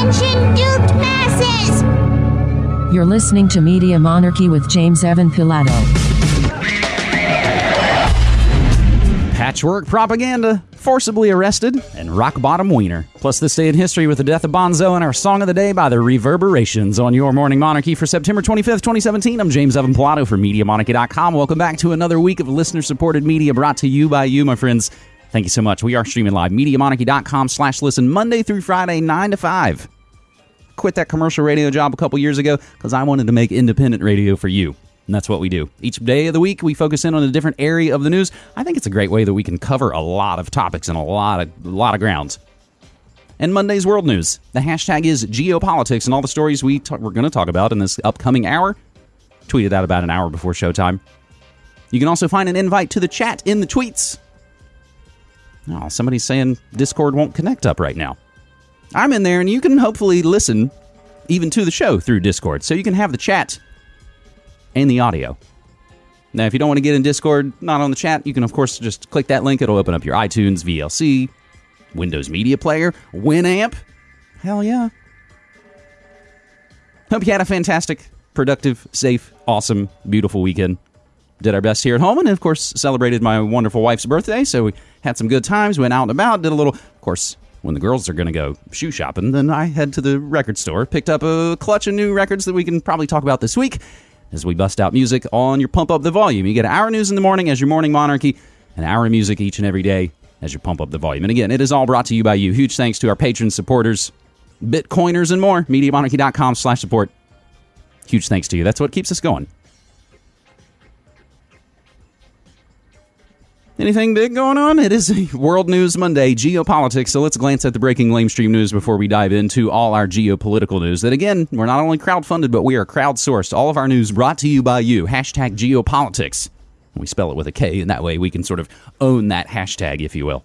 Attention, duped masses! You're listening to Media Monarchy with James Evan Pilato. Patchwork propaganda, forcibly arrested, and rock bottom wiener. Plus, this day in history with the death of Bonzo and our song of the day by the Reverberations on your Morning Monarchy for September 25th, 2017. I'm James Evan Pilato for MediaMonarchy.com. Welcome back to another week of listener supported media brought to you by you, my friends. Thank you so much. We are streaming live, MediaMonarchy.com slash listen Monday through Friday, 9 to 5. Quit that commercial radio job a couple years ago because I wanted to make independent radio for you. And that's what we do. Each day of the week, we focus in on a different area of the news. I think it's a great way that we can cover a lot of topics and a lot of, a lot of grounds. And Monday's World News. The hashtag is geopolitics, and all the stories we we're going to talk about in this upcoming hour. Tweeted out about an hour before showtime. You can also find an invite to the chat in the tweets. Oh, somebody's saying Discord won't connect up right now. I'm in there, and you can hopefully listen even to the show through Discord. So you can have the chat and the audio. Now, if you don't want to get in Discord, not on the chat, you can, of course, just click that link. It'll open up your iTunes, VLC, Windows Media Player, Winamp. Hell yeah. Hope you had a fantastic, productive, safe, awesome, beautiful weekend. Did our best here at home, and of course, celebrated my wonderful wife's birthday. So we had some good times, went out and about, did a little, of course, when the girls are going to go shoe shopping, then I head to the record store, picked up a clutch of new records that we can probably talk about this week as we bust out music on your Pump Up the Volume. You get our news in the morning as your morning monarchy, and our music each and every day as you pump up the volume. And again, it is all brought to you by you. Huge thanks to our patron supporters, Bitcoiners, and more. MediaMonarchy.com slash support. Huge thanks to you. That's what keeps us going. Anything big going on? It is World News Monday, geopolitics. So let's glance at the breaking lamestream news before we dive into all our geopolitical news. That again, we're not only crowdfunded, but we are crowdsourced. All of our news brought to you by you. Hashtag geopolitics. We spell it with a K, and that way we can sort of own that hashtag, if you will.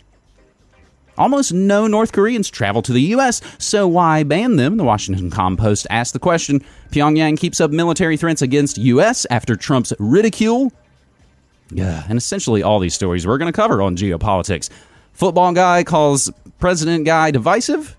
Almost no North Koreans travel to the U.S., so why ban them? The Washington Compost asked the question. Pyongyang keeps up military threats against U.S. after Trump's ridicule yeah, and essentially all these stories we're going to cover on geopolitics. Football guy calls president guy divisive.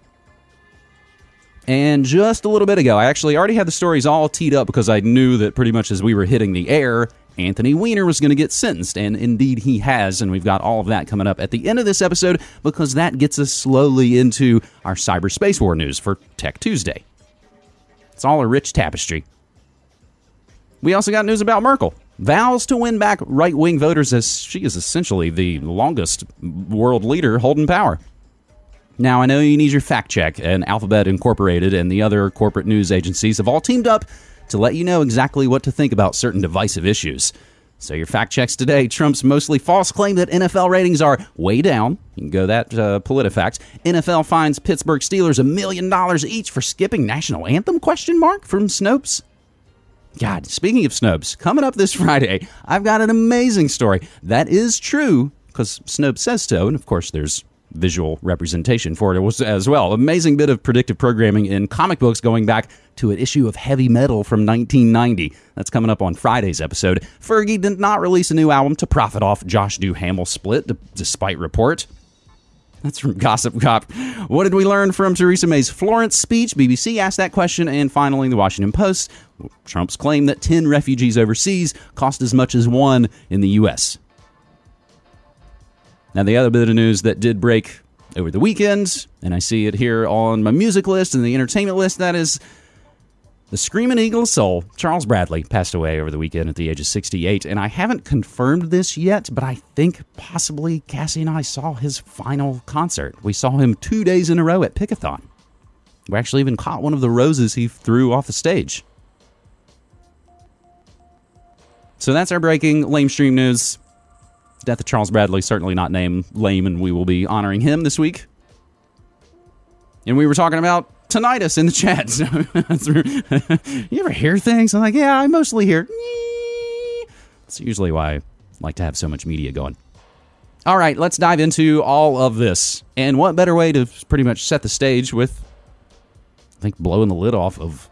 And just a little bit ago, I actually already had the stories all teed up because I knew that pretty much as we were hitting the air, Anthony Weiner was going to get sentenced. And indeed, he has. And we've got all of that coming up at the end of this episode because that gets us slowly into our cyberspace war news for Tech Tuesday. It's all a rich tapestry. We also got news about Merkel vows to win back right wing voters as she is essentially the longest world leader holding power. Now, I know you need your fact check, and Alphabet Incorporated and the other corporate news agencies have all teamed up to let you know exactly what to think about certain divisive issues. So, your fact checks today Trump's mostly false claim that NFL ratings are way down. You can go that uh, PolitiFact. NFL fines Pittsburgh Steelers a million dollars each for skipping national anthem? Question mark from Snopes. God, speaking of Snopes, coming up this Friday, I've got an amazing story that is true because Snopes says so, and of course, there's visual representation for it as well. Amazing bit of predictive programming in comic books going back to an issue of Heavy Metal from 1990. That's coming up on Friday's episode. Fergie did not release a new album to profit off Josh Duhamel split, despite report. That's from Gossip Cop. What did we learn from Theresa May's Florence speech? BBC asked that question. And finally, the Washington Post. Trump's claim that 10 refugees overseas cost as much as one in the U.S. Now, the other bit of news that did break over the weekend, and I see it here on my music list and the entertainment list, that is the Screaming Eagle Soul, Charles Bradley, passed away over the weekend at the age of 68. And I haven't confirmed this yet, but I think possibly Cassie and I saw his final concert. We saw him two days in a row at Pickathon. We actually even caught one of the roses he threw off the stage. So that's our breaking lamestream news. Death of Charles Bradley, certainly not named lame, and we will be honoring him this week. And we were talking about tinnitus in the chat. you ever hear things? I'm like, yeah, I mostly hear. It's usually why I like to have so much media going. All right, let's dive into all of this. And what better way to pretty much set the stage with, I think, blowing the lid off of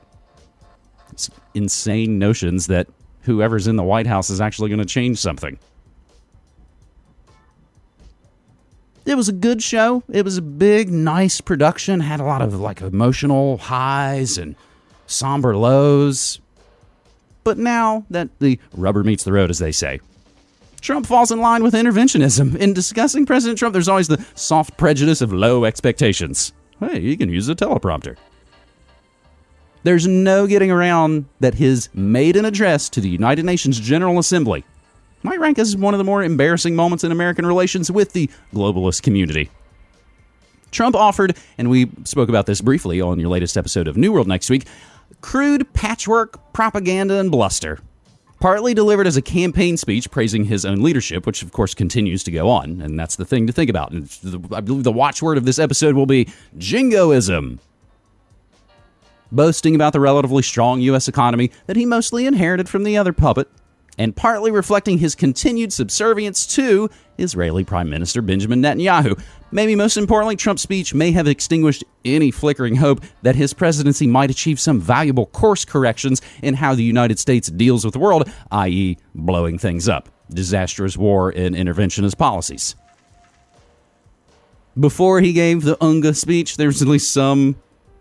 insane notions that whoever's in the White House is actually going to change something. It was a good show. It was a big, nice production. Had a lot of like emotional highs and somber lows. But now that the rubber meets the road, as they say, Trump falls in line with interventionism. In discussing President Trump, there's always the soft prejudice of low expectations. Hey, you can use a teleprompter. There's no getting around that his maiden address to the United Nations General Assembly might rank as one of the more embarrassing moments in American relations with the globalist community. Trump offered, and we spoke about this briefly on your latest episode of New World next week, crude patchwork propaganda and bluster. Partly delivered as a campaign speech praising his own leadership, which of course continues to go on, and that's the thing to think about. And I believe the watchword of this episode will be jingoism. Boasting about the relatively strong U.S. economy that he mostly inherited from the other puppet, and partly reflecting his continued subservience to Israeli Prime Minister Benjamin Netanyahu. Maybe most importantly, Trump's speech may have extinguished any flickering hope that his presidency might achieve some valuable course corrections in how the United States deals with the world, i.e., blowing things up, disastrous war and interventionist policies. Before he gave the UNGA speech, there was at least some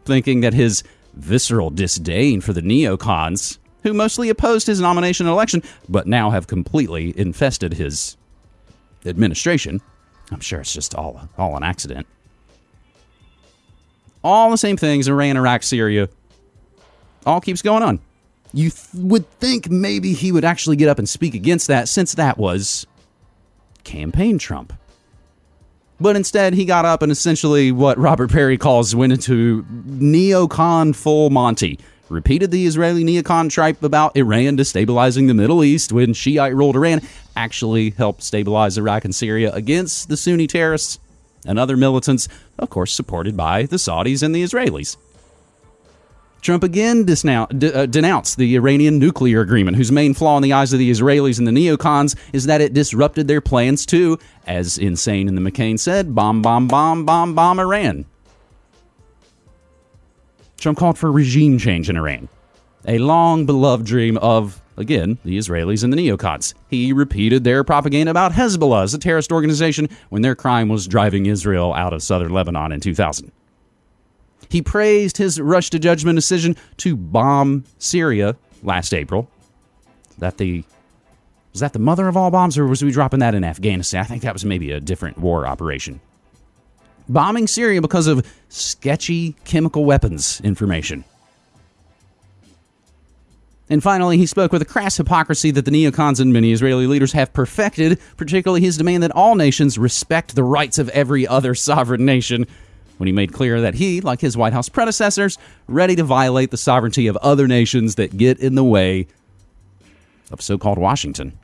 thinking that his visceral disdain for the neocons who mostly opposed his nomination and election, but now have completely infested his administration. I'm sure it's just all all an accident. All the same things Iran, Iraq, Syria. All keeps going on. You th- would think maybe he would actually get up and speak against that since that was campaign Trump. But instead, he got up and essentially what Robert Parry calls went into neocon full Monty repeated the Israeli neocon tripe about Iran destabilizing the Middle East when Shiite ruled Iran actually helped stabilize Iraq and Syria against the Sunni terrorists and other militants, of course, supported by the Saudis and the Israelis. Trump again uh, denounced the Iranian nuclear agreement, whose main flaw in the eyes of the Israelis and the neocons is that it disrupted their plans to, as Insane in the McCain said, bomb, bomb, bomb, bomb, bomb Iran. Trump called for regime change in Iran, a long beloved dream of, again, the Israelis and the neocons. He repeated their propaganda about Hezbollah as a terrorist organization when their crime was driving Israel out of southern Lebanon in 2000. He praised his rush to judgment decision to bomb Syria last April. That the was that the mother of all bombs, or was we dropping that in Afghanistan? I think that was maybe a different war operation bombing Syria because of sketchy chemical weapons information. And finally, he spoke with a crass hypocrisy that the neocons and many Israeli leaders have perfected, particularly his demand that all nations respect the rights of every other sovereign nation, when he made clear that he, like his White House predecessors, ready to violate the sovereignty of other nations that get in the way of so called Washington.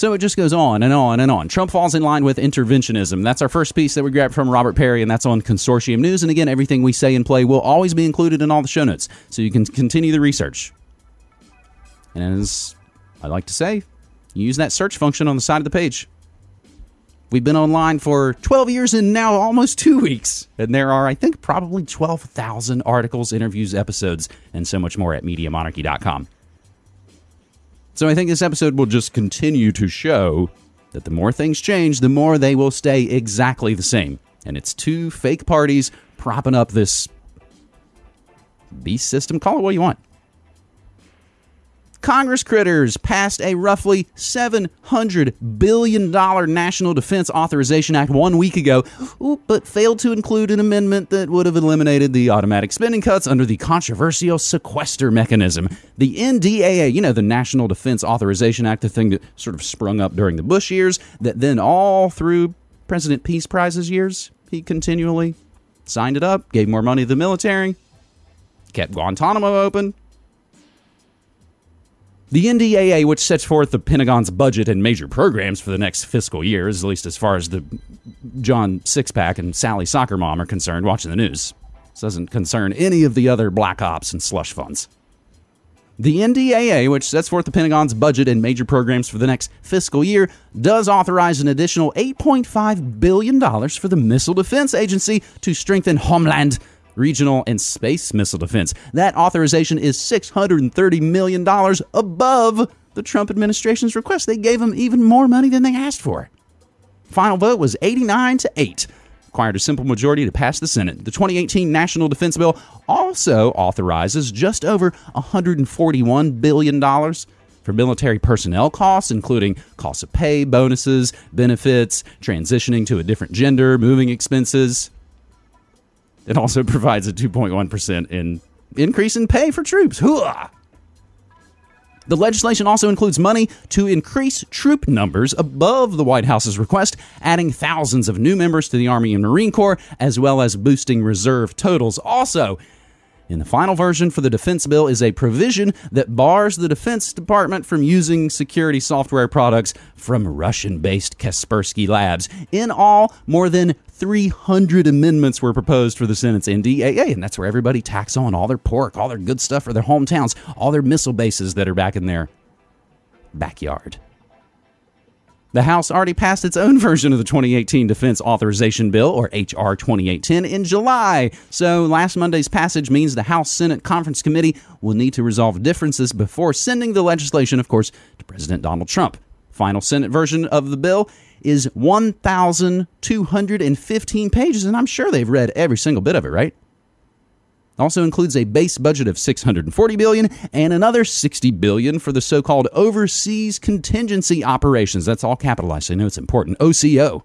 So it just goes on and on and on. Trump falls in line with interventionism. That's our first piece that we grabbed from Robert Parry, and that's on Consortium News. And again, everything we say and play will always be included in all the show notes, so you can continue the research. And as I like to say, use that search function on the side of the page. We've been online for 12 years and now almost two weeks. And there are, I think, probably 12,000 articles, interviews, episodes, and so much more at MediaMonarchy.com. So I think this episode will just continue to show that the more things change, the more they will stay exactly the same. And it's two fake parties propping up this beast system. Call it what you want. Congress critters passed a roughly $700 billion National Defense Authorization Act one week ago, but failed to include an amendment that would have eliminated the automatic spending cuts under the controversial sequester mechanism. The NDAA, you know, the National Defense Authorization Act, the thing that sort of sprung up during the Bush years, that then all through President Peace Prize's years, he continually signed it up, gave more money to the military, kept Guantanamo open, the NDAA, which sets forth the Pentagon's budget and major programs for the next fiscal year, at least as far as the John Sixpack and Sally Soccer Mom are concerned watching the news. This doesn't concern any of the other black ops and slush funds. The NDAA, which sets forth the Pentagon's budget and major programs for the next fiscal year, does authorize an additional $8.5 billion for the Missile Defense Agency to strengthen homeland regional, and space missile defense. That authorization is $630 million above the Trump administration's request. They gave them even more money than they asked for. Final vote was 89 to 8. Required a simple majority to pass the Senate. The 2018 National Defense Bill also authorizes just over $141 billion for military personnel costs, including costs of pay, bonuses, benefits, transitioning to a different gender, moving expenses. It also provides a 2.1% in increase in pay for troops. Hooah! The legislation also includes money to increase troop numbers above the White House's request, adding thousands of new members to the Army and Marine Corps, as well as boosting reserve totals. Also, in the final version for the defense bill is a provision that bars the Defense Department from using security software products from Russian based Kaspersky Labs. In all, more than 300 amendments were proposed for the Senate's NDAA, and that's where everybody tacks on all their pork, all their good stuff for their hometowns, all their missile bases that are back in their backyard. The House already passed its own version of the 2018 Defense Authorization Bill, or H.R. 2810, in July. So last Monday's passage means the House Senate Conference Committee will need to resolve differences before sending the legislation, of course, to President Donald Trump. Final Senate version of the bill is 1,215 pages, and I'm sure they've read every single bit of it, right? Also includes a base budget of 640 billion and another 60 billion for the so-called overseas contingency operations. That's all capitalized. So I know it's important. OCO.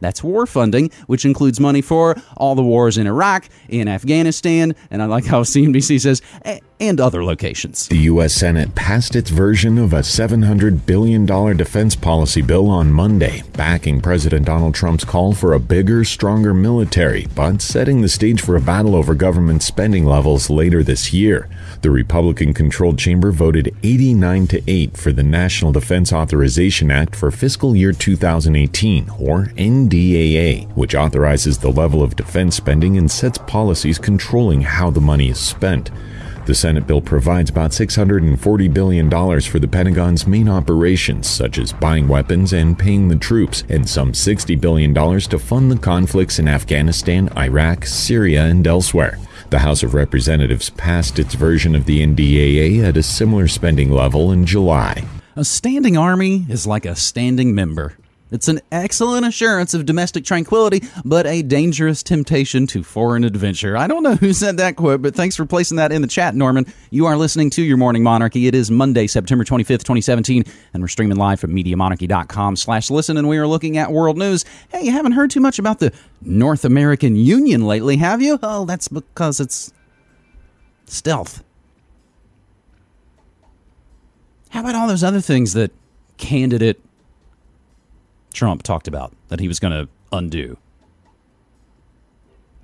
That's war funding, which includes money for all the wars in Iraq, in Afghanistan, and I like how CNBC says, eh, and other locations. The U.S. Senate passed its version of a $700 billion defense policy bill on Monday, backing President Donald Trump's call for a bigger, stronger military, but setting the stage for a battle over government spending levels later this year. The Republican controlled chamber voted 89 to 8 for the National Defense Authorization Act for fiscal year 2018, or NDAA, which authorizes the level of defense spending and sets policies controlling how the money is spent. The Senate bill provides about $640 billion for the Pentagon's main operations, such as buying weapons and paying the troops, and some $60 billion to fund the conflicts in Afghanistan, Iraq, Syria, and elsewhere. The House of Representatives passed its version of the NDAA at a similar spending level in July. A standing army is like a standing member. It's an excellent assurance of domestic tranquility, but a dangerous temptation to foreign adventure. I don't know who said that quote, but thanks for placing that in the chat, Norman. You are listening to Your Morning Monarchy. It is Monday, September 25th, 2017, and we're streaming live from MediaMonarchy.com slash listen, and we are looking at world news. Hey, you haven't heard too much about the North American Union lately, have you? Oh, that's because it's stealth. How about all those other things that candidate Trump talked about that he was going to undo.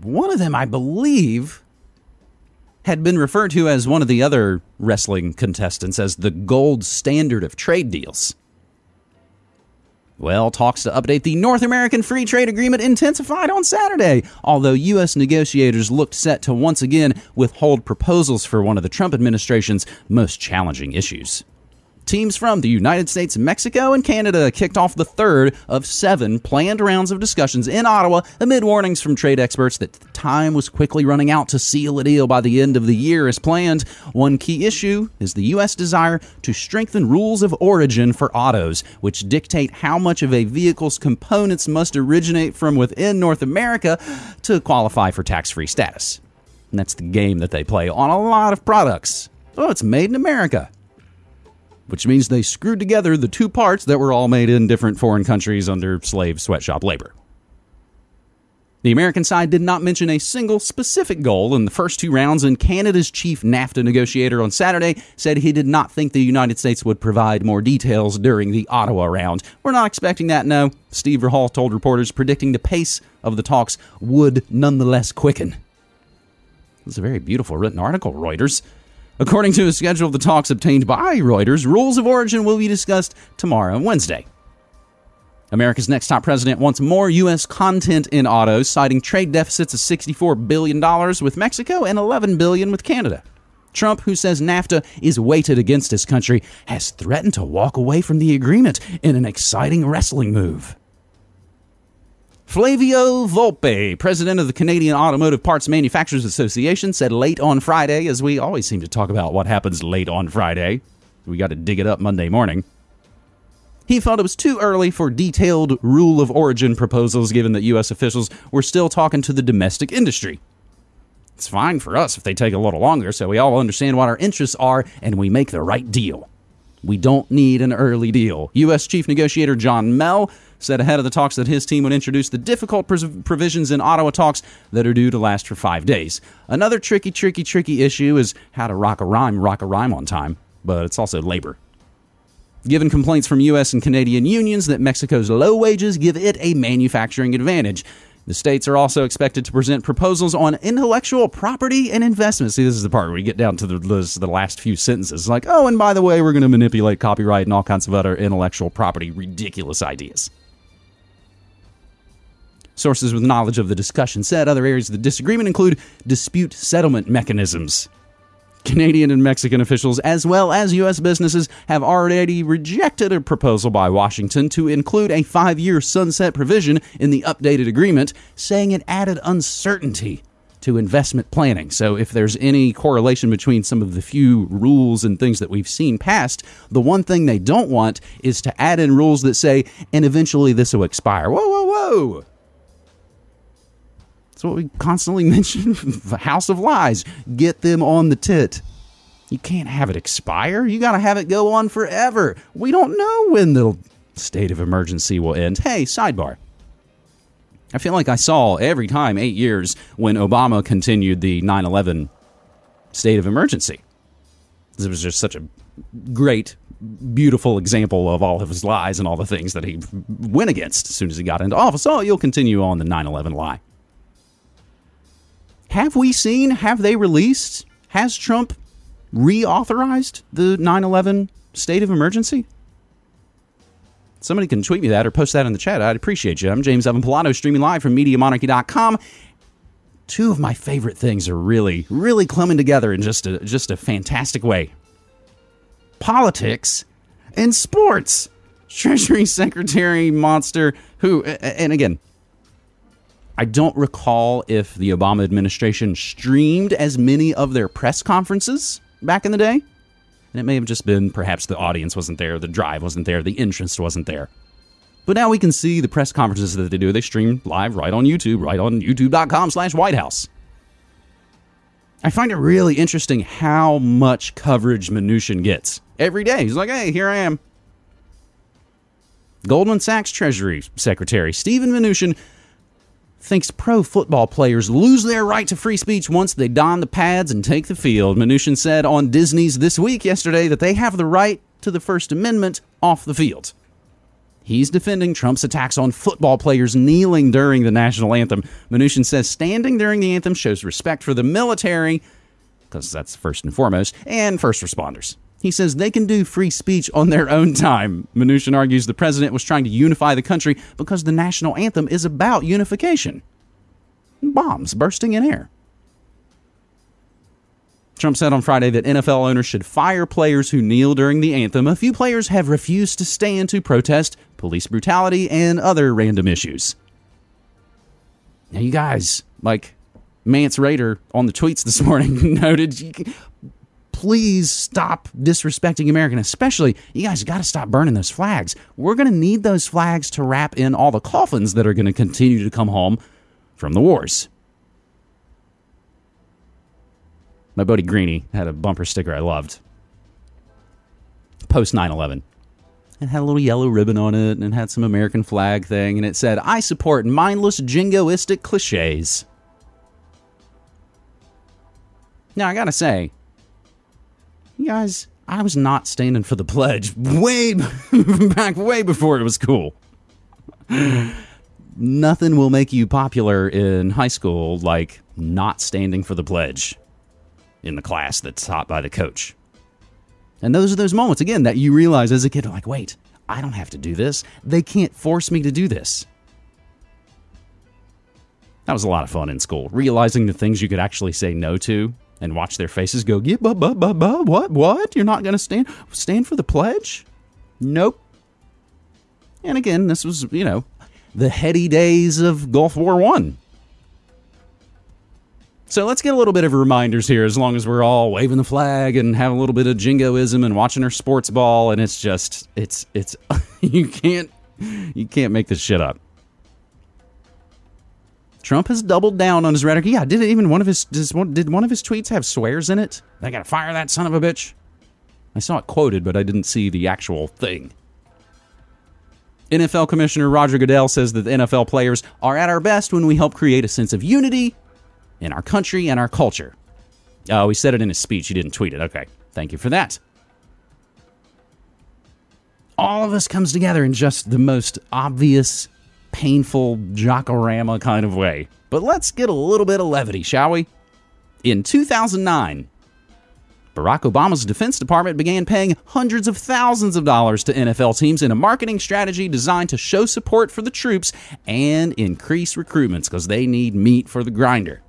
One of them, I believe, had been referred to as one of the other wrestling contestants as the gold standard of trade deals. Well, talks to update the North American Free Trade Agreement intensified on Saturday, although U.S. negotiators looked set to once again withhold proposals for one of the Trump administration's most challenging issues. Teams from the United States, Mexico, and Canada kicked off the third of seven planned rounds of discussions in Ottawa amid warnings from trade experts that time was quickly running out to seal a deal by the end of the year as planned. One key issue is the U.S. desire to strengthen rules of origin for autos, which dictate how much of a vehicle's components must originate from within North America to qualify for tax free status. And that's the game that they play on a lot of products. Oh, it's made in America which means they screwed together the two parts that were all made in different foreign countries under slave sweatshop labor. The American side did not mention a single specific goal in the first two rounds, and Canada's chief NAFTA negotiator on Saturday said he did not think the United States would provide more details during the Ottawa round. We're not expecting that, no. Steve Verheul told reporters, predicting the pace of the talks would nonetheless quicken. It's a very beautiful written article, Reuters. According to a schedule of the talks obtained by Reuters, rules of origin will be discussed tomorrow Wednesday. America's next top president wants more U.S. content in autos, citing trade deficits of $64 billion with Mexico and 11 billion with Canada. Trump, who says NAFTA is weighted against his country, has threatened to walk away from the agreement in an exciting wrestling move. Flavio Volpe, president of the Canadian Automotive Parts Manufacturers Association, said late on Friday, as we always seem to talk about what happens late on Friday. We got to dig it up Monday morning. He felt it was too early for detailed rule of origin proposals given that U.S. officials were still talking to the domestic industry. It's fine for us if they take a little longer so we all understand what our interests are and we make the right deal. We don't need an early deal. U.S. Chief Negotiator John Melle said ahead of the talks that his team would introduce the difficult provisions in Ottawa talks that are due to last for five days. Another tricky, tricky, tricky issue is how to rock a rhyme, rock a rhyme on time, but it's also labor. Given complaints from U.S. and Canadian unions that Mexico's low wages give it a manufacturing advantage. The states are also expected to present proposals on intellectual property and investment. See, this is the part where we get down to the, the, the last few sentences. Like, oh, and by the way, we're going to manipulate copyright and all kinds of other intellectual property ridiculous ideas. Sources with knowledge of the discussion said other areas of the disagreement include dispute settlement mechanisms. Canadian and Mexican officials, as well as U.S. businesses, have already rejected a proposal by Washington to include a five year sunset provision in the updated agreement, saying it added uncertainty to investment planning. So, if there's any correlation between some of the few rules and things that we've seen passed, the one thing they don't want is to add in rules that say, and eventually this will expire. Whoa, whoa, whoa! That's what we constantly mention the House of Lies. Get them on the tit. You can't have it expire. You got to have it go on forever. We don't know when the state of emergency will end. Hey, sidebar. I feel like I saw every time, eight years, when Obama continued the 9 11 state of emergency. It was just such a great, beautiful example of all of his lies and all the things that he went against as soon as he got into office. Oh, you'll continue on the 9 11 lie. Have we seen, have they released, has Trump reauthorized the 9 11 state of emergency? Somebody can tweet me that or post that in the chat. I'd appreciate you. I'm James Evan Pilato, streaming live from MediaMonarchy.com. Two of my favorite things are really, really coming together in just a, just a fantastic way politics and sports. Treasury Secretary Monster, who, and again, I don't recall if the Obama administration streamed as many of their press conferences back in the day. And it may have just been perhaps the audience wasn't there, the drive wasn't there, the interest wasn't there. But now we can see the press conferences that they do. They stream live right on YouTube, right on youtube.com slash White House. I find it really interesting how much coverage Mnuchin gets every day. He's like, hey, here I am. Goldman Sachs Treasury Secretary Stephen Mnuchin thinks pro football players lose their right to free speech once they don the pads and take the field. Mnuchin said on Disney's This Week yesterday that they have the right to the First Amendment off the field. He's defending Trump's attacks on football players kneeling during the national anthem. Mnuchin says standing during the anthem shows respect for the military, because that's first and foremost, and first responders. He says they can do free speech on their own time. Mnuchin argues the president was trying to unify the country because the national anthem is about unification. Bombs bursting in air. Trump said on Friday that NFL owners should fire players who kneel during the anthem. A few players have refused to stand to protest police brutality and other random issues. Now, you guys, like Mance Raider on the tweets this morning noted, please stop disrespecting American. Especially, you guys got to stop burning those flags. We're going to need those flags to wrap in all the coffins that are going to continue to come home from the wars. My buddy Greeny had a bumper sticker I loved. Post 9 11. It had a little yellow ribbon on it and it had some American flag thing, and it said, I support mindless jingoistic cliches. Now, I gotta say, guys, I was not standing for the pledge way back, way before it was cool. Nothing will make you popular in high school like not standing for the pledge in the class that's taught by the coach. And those are those moments, again, that you realize as a kid, like, wait, I don't have to do this. They can't force me to do this. That was a lot of fun in school, realizing the things you could actually say no to and watch their faces go, yeah, but, but, but, but, what, what? You're not going to stand, stand for the pledge? Nope. And again, this was, you know, the heady days of Gulf War One. So let's get a little bit of reminders here as long as we're all waving the flag and have a little bit of jingoism and watching our sports ball and it's just it's it's you can't you can't make this shit up. Trump has doubled down on his rhetoric. Yeah, did even one of his one, did one of his tweets have swears in it? They got to fire that son of a bitch. I saw it quoted, but I didn't see the actual thing. NFL Commissioner Roger Goodell says that the NFL players are at our best when we help create a sense of unity in our country and our culture. Oh, he said it in his speech. He didn't tweet it. Okay. Thank you for that. All of us comes together in just the most obvious, painful jockorama kind of way. But let's get a little bit of levity, shall we? In 2009, Barack Obama's Defense Department began paying hundreds of thousands of dollars to NFL teams in a marketing strategy designed to show support for the troops and increase recruitments because they need meat for the grinder.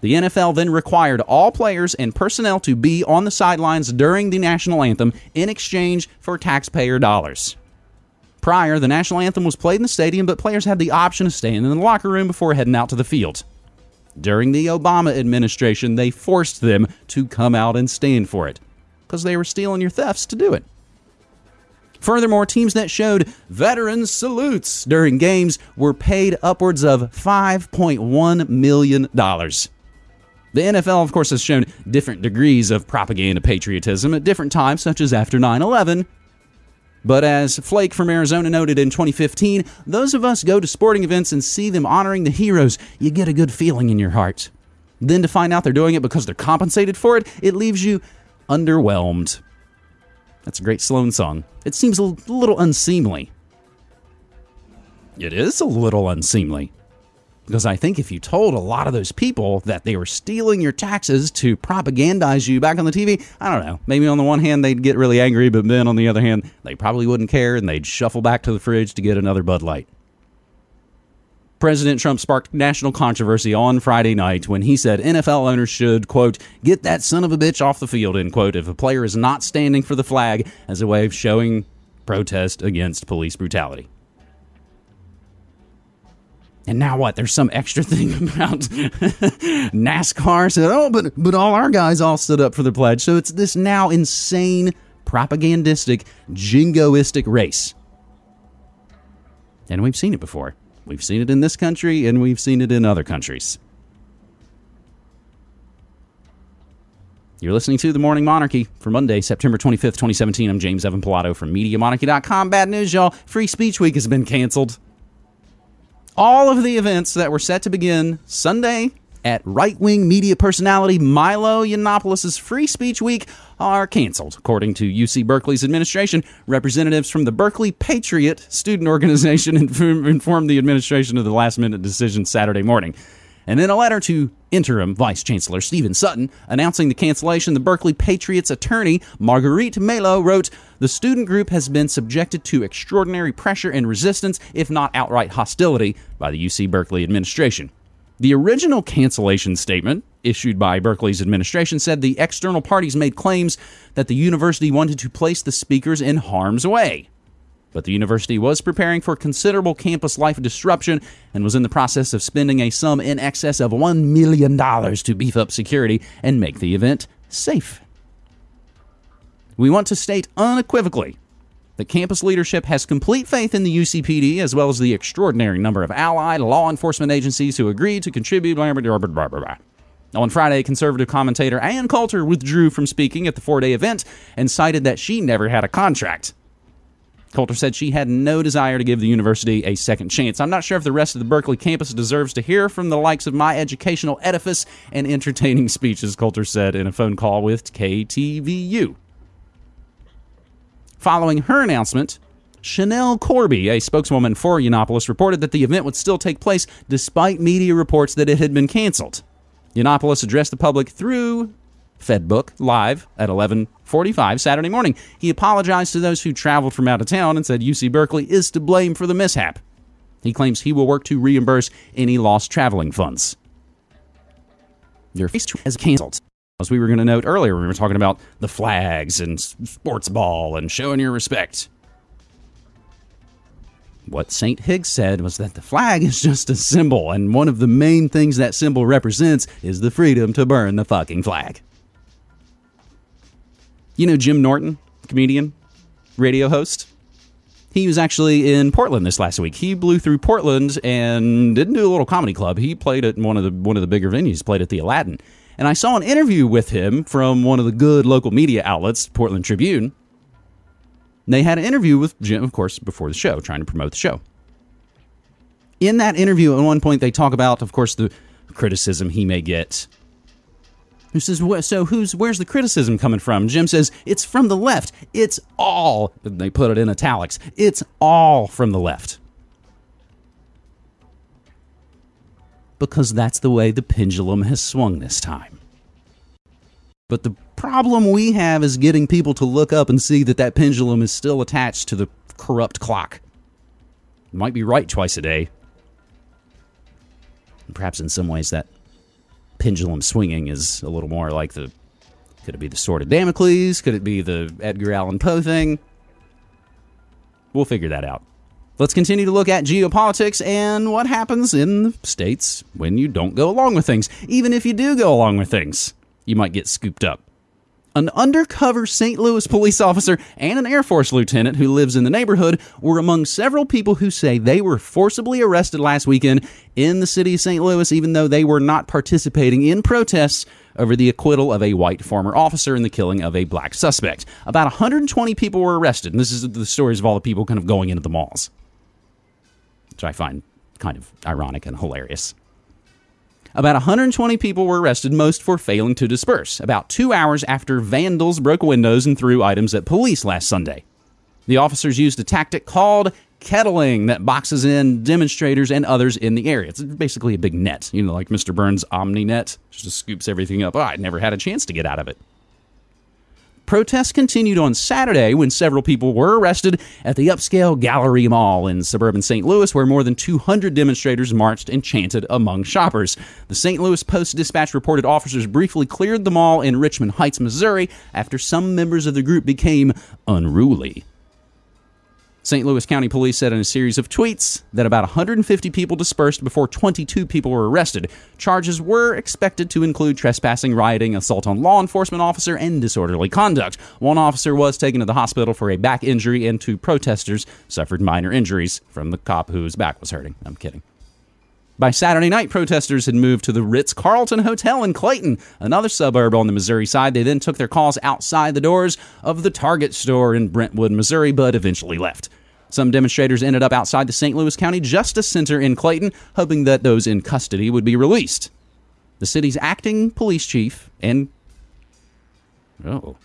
The NFL then required all players and personnel to be on the sidelines during the national anthem in exchange for taxpayer dollars. Prior, the national anthem was played in the stadium, but players had the option of staying in the locker room before heading out to the field. During the Obama administration, they forced them to come out and stand for it because they were stealing your thefts to do it. Furthermore, teams that showed veterans salutes during games were paid upwards of $5.1 million. The NFL, of course, has shown different degrees of propaganda patriotism at different times, such as after 9 11. But as Flake from Arizona noted in 2015, those of us go to sporting events and see them honoring the heroes, you get a good feeling in your heart. Then to find out they're doing it because they're compensated for it, it leaves you underwhelmed. That's a great Sloan song. It seems a little unseemly. It is a little unseemly. Because I think if you told a lot of those people that they were stealing your taxes to propagandize you back on the TV, I don't know. Maybe on the one hand they'd get really angry, but then on the other hand, they probably wouldn't care and they'd shuffle back to the fridge to get another Bud Light. President Trump sparked national controversy on Friday night when he said NFL owners should, quote, get that son of a bitch off the field, end quote, if a player is not standing for the flag as a way of showing protest against police brutality. And now what? There's some extra thing about NASCAR said, oh, but but all our guys all stood up for the pledge. So it's this now insane propagandistic, jingoistic race. And we've seen it before. We've seen it in this country and we've seen it in other countries. You're listening to The Morning Monarchy for Monday, September 25th, 2017. I'm James Evan Pilato from MediaMonarchy.com. Bad news, y'all. Free Speech Week has been canceled all of the events that were set to begin Sunday at right wing media personality Milo Yiannopoulos' Free Speech Week are canceled, according to UC Berkeley's administration. Representatives from the Berkeley Patriot student organization informed the administration of the last minute decision Saturday morning. And in a letter to interim Vice Chancellor Stephen Sutton announcing the cancellation, the Berkeley Patriots attorney Marguerite Melo wrote, The student group has been subjected to extraordinary pressure and resistance, if not outright hostility, by the UC Berkeley administration. The original cancellation statement, issued by Berkeley's administration, said the external parties made claims that the university wanted to place the speakers in harm's way. But the university was preparing for considerable campus life disruption and was in the process of spending a sum in excess of $1 million to beef up security and make the event safe. We want to state unequivocally that campus leadership has complete faith in the UCPD as well as the extraordinary number of allied law enforcement agencies who agreed to contribute. Blah, blah, blah, On Friday, conservative commentator Ann Coulter withdrew from speaking at the four day event and cited that she never had a contract. Coulter said she had no desire to give the university a second chance. I'm not sure if the rest of the Berkeley campus deserves to hear from the likes of my educational edifice and entertaining speeches, Coulter said in a phone call with KTVU. Following her announcement, Chanel Corby, a spokeswoman for Yiannopoulos, reported that the event would still take place despite media reports that it had been canceled. Yiannopoulos addressed the public through Fedbook live at 11:45 Saturday morning. He apologized to those who traveled from out of town and said UC Berkeley is to blame for the mishap. He claims he will work to reimburse any lost traveling funds. Your face has canceled. As we were going to note earlier, we were talking about the flags and sports ball and showing your respect. what St. Hicks said was that the flag is just a symbol, and one of the main things that symbol represents is the freedom to burn the fucking flag. You know Jim Norton, comedian, radio host? He was actually in Portland this last week. He blew through Portland and didn't do a little comedy club. He played at one of the one of the bigger venues, played at the Aladdin. And I saw an interview with him from one of the good local media outlets, Portland Tribune. They had an interview with Jim, of course, before the show, trying to promote the show. In that interview, at one point, they talk about, of course, the criticism he may get who says, "So who's where's the criticism coming from?" Jim says, "It's from the left. It's all." They put it in italics. It's all from the left. Because that's the way the pendulum has swung this time. But the problem we have is getting people to look up and see that that pendulum is still attached to the corrupt clock. It might be right twice a day. And perhaps in some ways that pendulum swinging is a little more like the could it be the sword of Damocles? Could it be the Edgar Allan Poe thing? We'll figure that out. Let's continue to look at geopolitics and what happens in the states when you don't go along with things. Even if you do go along with things, you might get scooped up an undercover St. Louis police officer and an Air Force lieutenant who lives in the neighborhood were among several people who say they were forcibly arrested last weekend in the city of St. Louis, even though they were not participating in protests over the acquittal of a white former officer in the killing of a black suspect. About 120 people were arrested, and this is the stories of all the people kind of going into the malls, which I find kind of ironic and hilarious. About 120 people were arrested, most for failing to disperse, about two hours after vandals broke windows and threw items at police last Sunday. The officers used a tactic called kettling that boxes in demonstrators and others in the area. It's basically a big net, you know, like Mr. Burns' Omni net, just scoops everything up. Oh, I never had a chance to get out of it. Protests continued on Saturday when several people were arrested at the upscale Gallery Mall in suburban St. Louis, where more than 200 demonstrators marched and chanted among shoppers. The St. Louis Post Dispatch reported officers briefly cleared the mall in Richmond Heights, Missouri, after some members of the group became unruly. St. Louis County Police said in a series of tweets that about 150 people dispersed before 22 people were arrested. Charges were expected to include trespassing, rioting, assault on law enforcement officer, and disorderly conduct. One officer was taken to the hospital for a back injury, and two protesters suffered minor injuries from the cop whose back was hurting. I'm kidding. By Saturday night, protesters had moved to the Ritz Carlton Hotel in Clayton, another suburb on the Missouri side. They then took their calls outside the doors of the Target store in Brentwood, Missouri, but eventually left. Some demonstrators ended up outside the St. Louis County Justice Center in Clayton, hoping that those in custody would be released. The city's acting police chief and oh,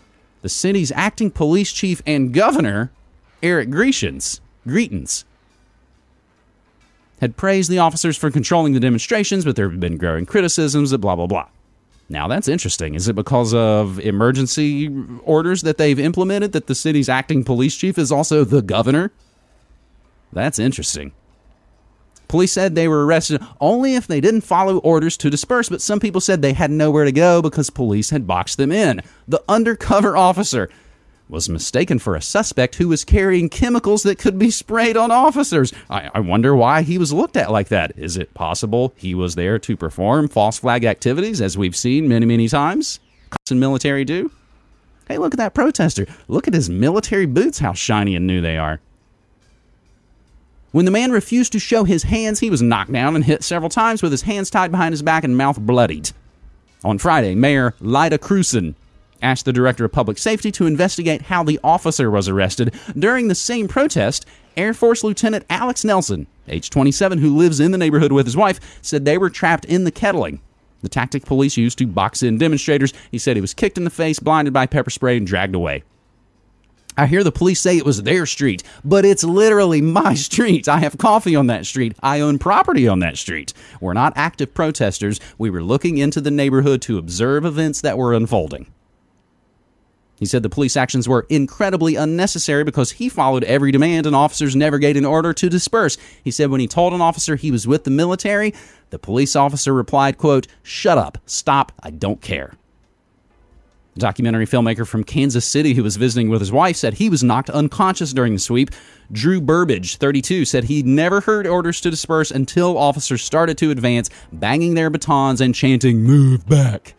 the city's acting police chief and governor, Eric Greitens, Greitens, had praised the officers for controlling the demonstrations, but there have been growing criticisms that blah blah blah. Now that's interesting. Is it because of emergency orders that they've implemented that the city's acting police chief is also the governor? That's interesting. Police said they were arrested only if they didn't follow orders to disperse, but some people said they had nowhere to go because police had boxed them in. The undercover officer was mistaken for a suspect who was carrying chemicals that could be sprayed on officers. I, I, wonder why he was looked at like that. Is it possible he was there to perform false flag activities, as we've seen many, many times? Cops and military do. Hey, look at that protester. Look at his military boots, how shiny and new they are. When the man refused to show his hands, he was knocked down and hit several times with his hands tied behind his back and mouth bloodied. On Friday, Mayor Lyda Krewson asked the Director of Public Safety to investigate how the officer was arrested. During the same protest, Air Force Lieutenant Alex Nelson, age 27, who lives in the neighborhood with his wife, said they were trapped in the kettling. The tactic police used to box in demonstrators. He said he was kicked in the face, blinded by pepper spray, and dragged away. I hear the police say it was their street, but it's literally my street. I have coffee on that street. I own property on that street. We're not active protesters. We were looking into the neighborhood to observe events that were unfolding. He said the police actions were incredibly unnecessary because he followed every demand and officers never gave an order to disperse. He said when he told an officer he was with the military, the police officer replied, quote, "Shut up. Stop. I don't care." A documentary filmmaker from Kansas City who was visiting with his wife said he was knocked unconscious during the sweep. Drew Burbridge, 32, said he'd never heard orders to disperse until officers started to advance, banging their batons and chanting, Move back.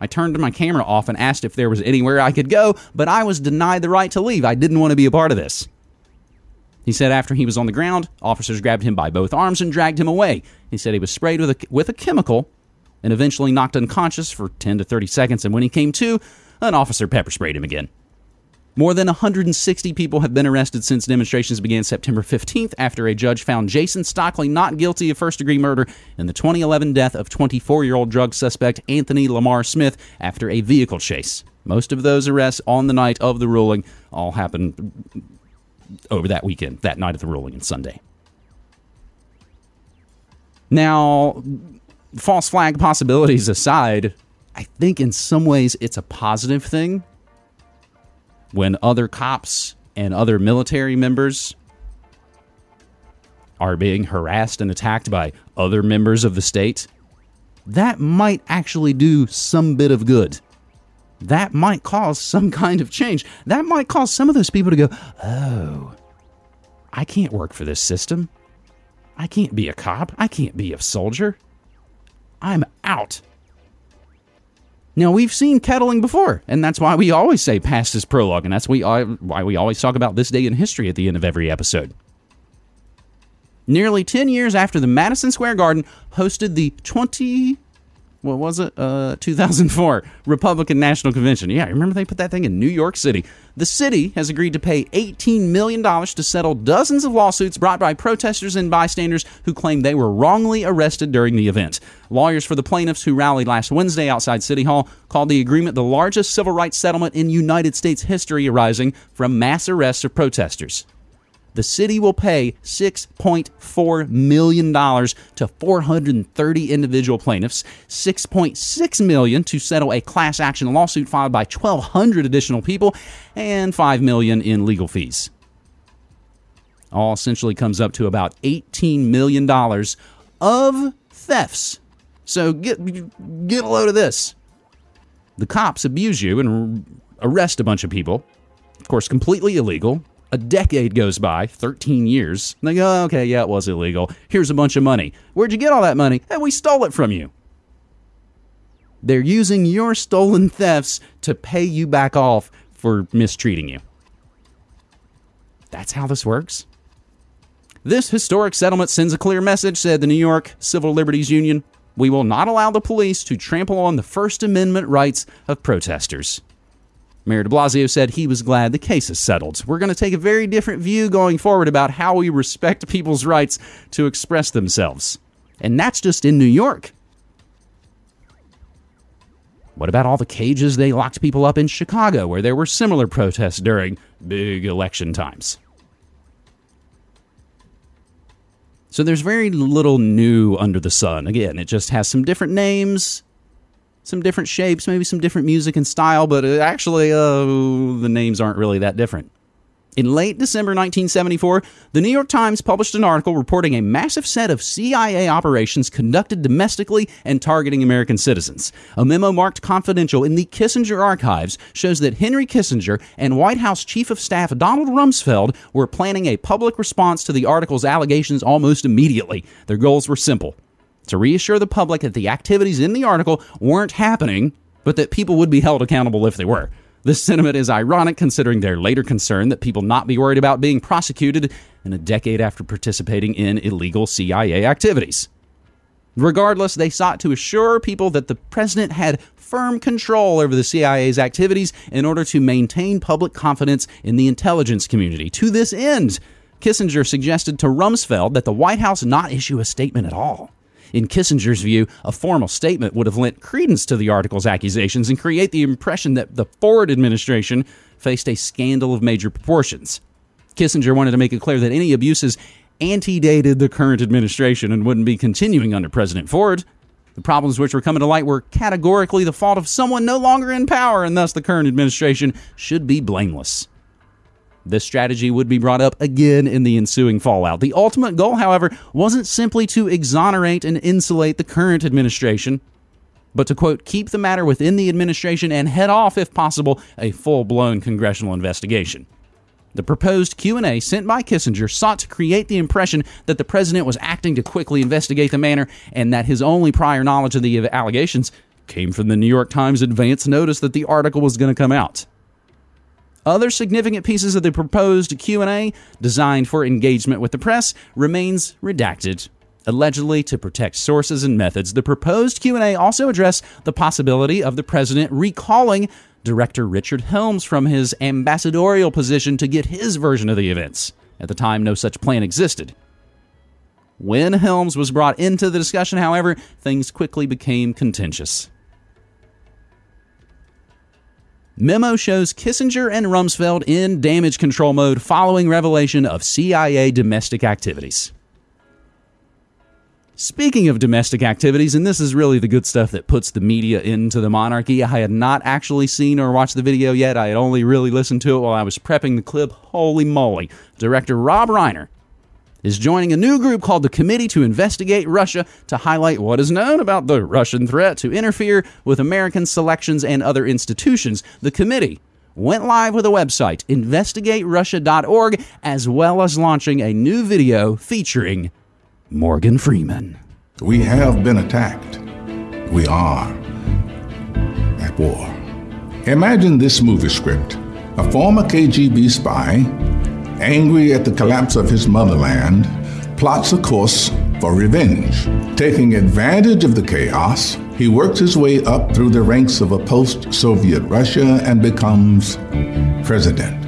I turned my camera off and asked if there was anywhere I could go, but I was denied the right to leave. I didn't want to be a part of this. He said after he was on the ground, officers grabbed him by both arms and dragged him away. He said he was sprayed with a, with a chemical and eventually knocked unconscious for 10 to 30 seconds, and when he came to, an officer pepper sprayed him again. More than 160 people have been arrested since demonstrations began September 15th after a judge found Jason Stockley not guilty of first degree murder in the 2011 death of 24 year old drug suspect Anthony Lamar Smith after a vehicle chase. Most of those arrests on the night of the ruling all happened over that weekend, that night of the ruling and Sunday. Now, false flag possibilities aside, I think in some ways it's a positive thing when other cops and other military members are being harassed and attacked by other members of the state, that might actually do some bit of good. That might cause some kind of change. That might cause some of those people to go, oh, I can't work for this system. I can't be a cop. I can't be a soldier. I'm out. Now we've seen kettling before, and that's why we always say past is prologue, and that's why we always talk about this day in history at the end of every episode. Nearly 10 years after the Madison Square Garden hosted the 20 what was it? Uh, 2004 Republican National Convention. Yeah, remember they put that thing in New York City. The city has agreed to pay $18 million to settle dozens of lawsuits brought by protesters and bystanders who claim they were wrongly arrested during the event. Lawyers for the plaintiffs who rallied last Wednesday outside City Hall called the agreement the largest civil rights settlement in United States history arising from mass arrests of protesters the city will pay $6.4 million to 430 individual plaintiffs, 6.6 million to settle a class action lawsuit filed by 1,200 additional people, and 5 million in legal fees. All essentially comes up to about $18 million of thefts. So get, get a load of this. The cops abuse you and arrest a bunch of people. Of course, completely illegal a decade goes by, 13 years, and they go, oh, okay, yeah, it was illegal. Here's a bunch of money. Where'd you get all that money? Hey, we stole it from you. They're using your stolen thefts to pay you back off for mistreating you. That's how this works. This historic settlement sends a clear message, said the New York Civil Liberties Union. We will not allow the police to trample on the First Amendment rights of protesters. Mayor de Blasio said he was glad the case is settled. We're going to take a very different view going forward about how we respect people's rights to express themselves. And that's just in New York. What about all the cages they locked people up in Chicago where there were similar protests during big election times? So there's very little new under the sun. Again, it just has some different names some different shapes, maybe some different music and style, but uh, actually, uh, the names aren't really that different. In late December 1974, the New York Times published an article reporting a massive set of CIA operations conducted domestically and targeting American citizens. A memo marked confidential in the Kissinger archives shows that Henry Kissinger and White House Chief of Staff Donald Rumsfeld were planning a public response to the article's allegations almost immediately. Their goals were simple to reassure the public that the activities in the article weren't happening, but that people would be held accountable if they were. This sentiment is ironic considering their later concern that people not be worried about being prosecuted in a decade after participating in illegal CIA activities. Regardless, they sought to assure people that the president had firm control over the CIA's activities in order to maintain public confidence in the intelligence community. To this end, Kissinger suggested to Rumsfeld that the White House not issue a statement at all. In Kissinger's view, a formal statement would have lent credence to the article's accusations and create the impression that the Ford administration faced a scandal of major proportions. Kissinger wanted to make it clear that any abuses antedated the current administration and wouldn't be continuing under President Ford. The problems which were coming to light were categorically the fault of someone no longer in power, and thus the current administration should be blameless. This strategy would be brought up again in the ensuing fallout. The ultimate goal, however, wasn't simply to exonerate and insulate the current administration. but to quote, keep the matter within the administration and head off, if possible, a full blown congressional investigation. The proposed Q&A sent by Kissinger sought to create the impression that the president was acting to quickly investigate the matter and that his only prior knowledge of the allegations came from the New York Times advance notice that the article was going to come out. Other significant pieces of the proposed Q&A designed for engagement with the press remains redacted. Allegedly to protect sources and methods, the proposed Q&A also addressed the possibility of the president recalling director Richard Helms from his ambassadorial position to get his version of the events. At the time, no such plan existed. When Helms was brought into the discussion, however, things quickly became contentious. Memo shows Kissinger and Rumsfeld in damage control mode following revelation of CIA domestic activities. Speaking of domestic activities, and this is really the good stuff that puts the media into the monarchy, I had not actually seen or watched the video yet. I had only really listened to it while I was prepping the clip. Holy moly. Director Rob Reiner is joining a new group called the Committee to Investigate Russia to highlight what is known about the Russian threat to interfere with American selections and other institutions. The committee went live with a website, investigaterussia.org, as well as launching a new video featuring Morgan Freeman. We have been attacked. We are at war. Imagine this movie script a former KGB spy, angry at the collapse of his motherland, plots a course for revenge. Taking advantage of the chaos, he works his way up through the ranks of a post Soviet Russia and becomes president.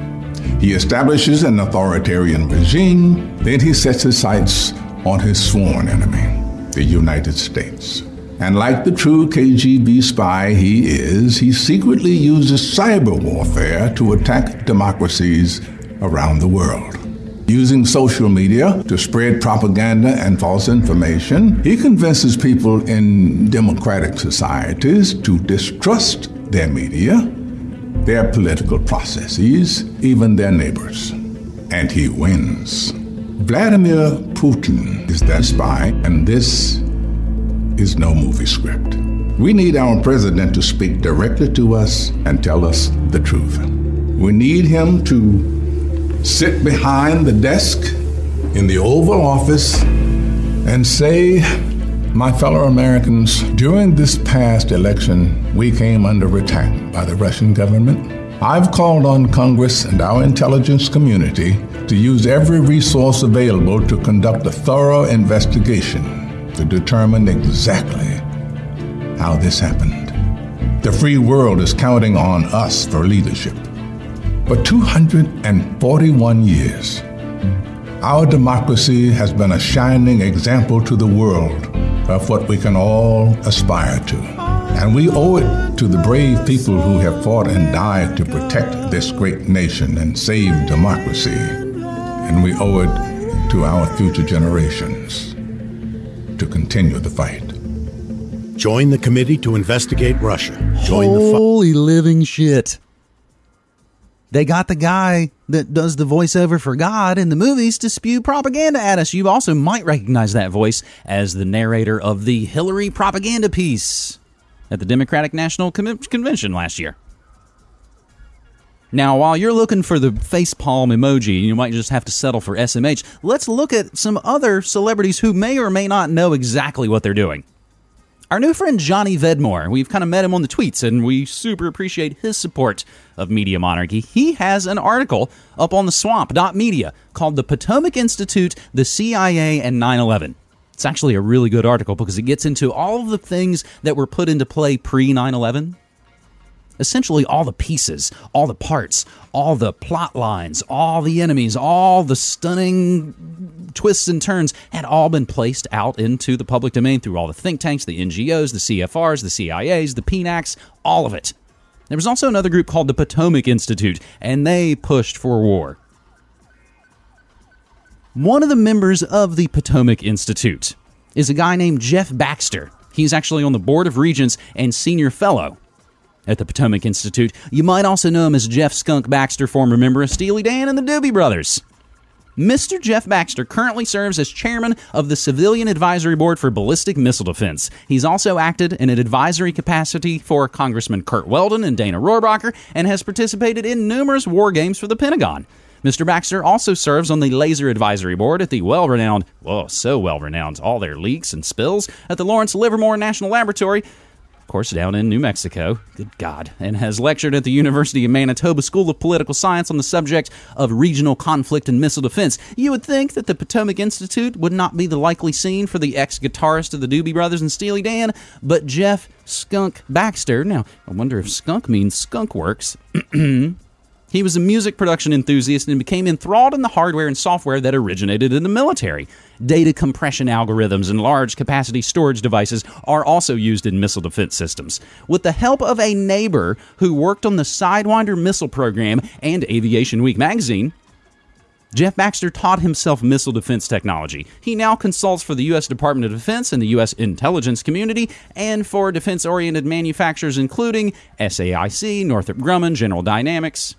He establishes an authoritarian regime, then he sets his sights on his sworn enemy, the United States. And like the true KGB spy he is, he secretly uses cyber warfare to attack democracies around the world. Using social media to spread propaganda and false information, he convinces people in democratic societies to distrust their media, their political processes, even their neighbors. And he wins. Vladimir Putin is that spy, and this is no movie script. We need our president to speak directly to us and tell us the truth. We need him to sit behind the desk in the Oval Office and say, My fellow Americans, during this past election, we came under attack by the Russian government. I've called on Congress and our intelligence community to use every resource available to conduct a thorough investigation to determine exactly how this happened. The free world is counting on us for leadership. For 241 years, our democracy has been a shining example to the world of what we can all aspire to. And we owe it to the brave people who have fought and died to protect this great nation and save democracy and we owe it to our future generations to continue the fight. Join the committee to investigate Russia. Join Holy the living shit. They got the guy that does the voiceover for God in the movies to spew propaganda at us. You also might recognize that voice as the narrator of the Hillary propaganda piece at the Democratic National Convention last year. Now, while you're looking for the facepalm emoji, you might just have to settle for SMH. Let's look at some other celebrities who may or may not know exactly what they're doing. Our new friend Johnny Vedmore, we've kind of met him on the tweets and we super appreciate his support of Media Monarchy. He has an article up on the swamp.media called The Potomac Institute, the CIA, and 9 11. It's actually a really good article because it gets into all of the things that were put into play pre 9 11 essentially all the pieces, all the parts, all the plot lines, all the enemies, all the stunning twists and turns had all been placed out into the public domain through all the think tanks, the NGOs, the CFRs, the CIAs, the PNACs, all of it. There was also another group called the Potomac Institute, and they pushed for war. One of the members of the Potomac Institute is a guy named Jeff Baxter. He's actually on the Board of Regents and Senior Fellow at the Potomac Institute. You might also know him as Jeff Skunk Baxter, former member of Steely Dan and the Doobie Brothers. Mr. Jeff Baxter currently serves as chairman of the Civilian Advisory Board for Ballistic Missile Defense. He's also acted in an advisory capacity for Congressman Curt Weldon and Dana Rohrabacher and has participated in numerous war games for the Pentagon. Mr. Baxter also serves on the Laser Advisory Board at the well renowned, whoa, oh, so well renowned, all their leaks and spills at the Lawrence Livermore National Laboratory course, down in New Mexico. Good God. And has lectured at the University of Manitoba School of Political Science on the subject of regional conflict and missile defense. You would think that the Potomac Institute would not be the likely scene for the ex guitarist of the Doobie Brothers and Steely Dan, but Jeff Skunk Baxter. Now, I wonder if skunk means skunk works. He was a music production enthusiast and became enthralled in the hardware and software that originated in the military. Data compression algorithms and large capacity storage devices are also used in missile defense systems. With the help of a neighbor who worked on the Sidewinder missile program and Aviation Week magazine, Jeff Baxter taught himself missile defense technology. He now consults for the U.S. Department of Defense and the U.S. intelligence community and for defense oriented manufacturers including SAIC, Northrop Grumman, General Dynamics.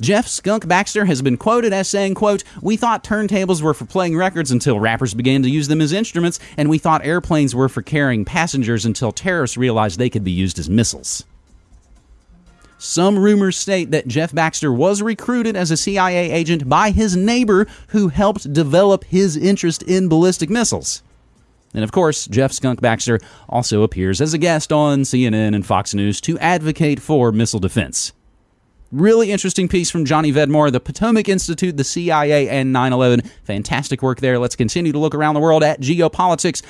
Jeff Skunk Baxter has been quoted as saying, quote, We thought turntables were for playing records until rappers began to use them as instruments, and we thought airplanes were for carrying passengers until terrorists realized they could be used as missiles. Some rumors state that Jeff Baxter was recruited as a CIA agent by his neighbor who helped develop his interest in ballistic missiles. And of course, Jeff Skunk Baxter also appears as a guest on CNN and Fox News to advocate for missile defense. Really interesting piece from Johnny Vedmore, the Potomac Institute, the CIA, and 9 11. Fantastic work there. Let's continue to look around the world at geopolitics.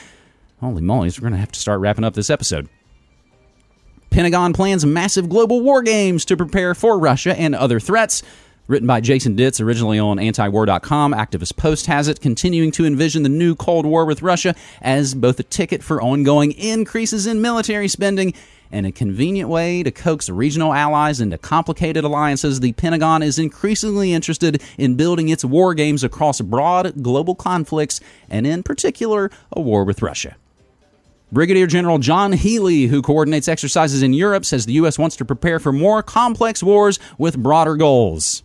Holy moly, we're going to have to start wrapping up this episode. Pentagon plans massive global war games to prepare for Russia and other threats. Written by Jason Ditz, originally on antiwar.com, Activist Post has it, continuing to envision the new Cold War with Russia as both a ticket for ongoing increases in military spending and a convenient way to coax regional allies into complicated alliances, the Pentagon is increasingly interested in building its war games across broad global conflicts, and in particular, a war with Russia. Brigadier General John Healy, who coordinates exercises in Europe, says the U.S. wants to prepare for more complex wars with broader goals.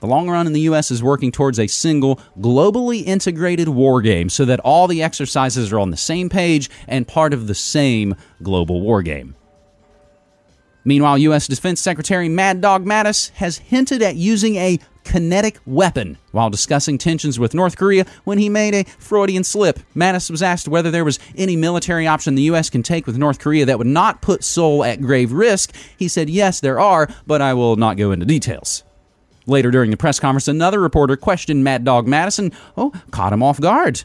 The long run in the U.S. is working towards a single, globally integrated war game so that all the exercises are on the same page and part of the same global war game. Meanwhile, U.S. Defense Secretary Mad Dog Mattis has hinted at using a kinetic weapon while discussing tensions with North Korea when he made a Freudian slip. Mattis was asked whether there was any military option the U.S. can take with North Korea that would not put Seoul at grave risk. He said, Yes, there are, but I will not go into details. Later during the press conference, another reporter questioned Mad Dog Madison. Oh, caught him off guard.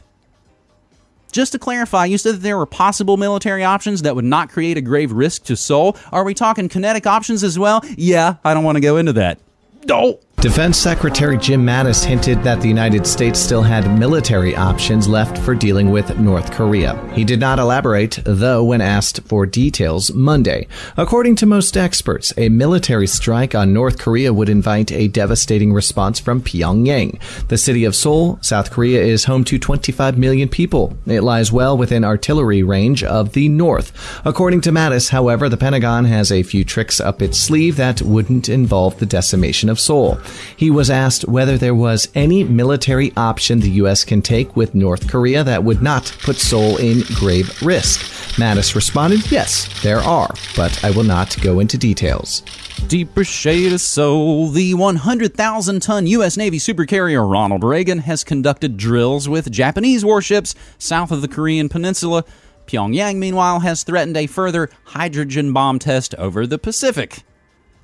Just to clarify, you said that there were possible military options that would not create a grave risk to Seoul. Are we talking kinetic options as well? Yeah, I don't want to go into that. No. Defense Secretary Jim Mattis hinted that the United States still had military options left for dealing with North Korea. He did not elaborate, though, when asked for details Monday. According to most experts, a military strike on North Korea would invite a devastating response from Pyongyang. The city of Seoul, South Korea, is home to 25 million people. It lies well within artillery range of the North. According to Mattis, however, the Pentagon has a few tricks up its sleeve that wouldn't involve the decimation of Seoul. He was asked whether there was any military option the U.S. can take with North Korea that would not put Seoul in grave risk. Mattis responded, Yes, there are, but I will not go into details. Deeper shade of soul, the 100,000 ton U.S. Navy supercarrier Ronald Reagan has conducted drills with Japanese warships south of the Korean Peninsula. Pyongyang, meanwhile, has threatened a further hydrogen bomb test over the Pacific.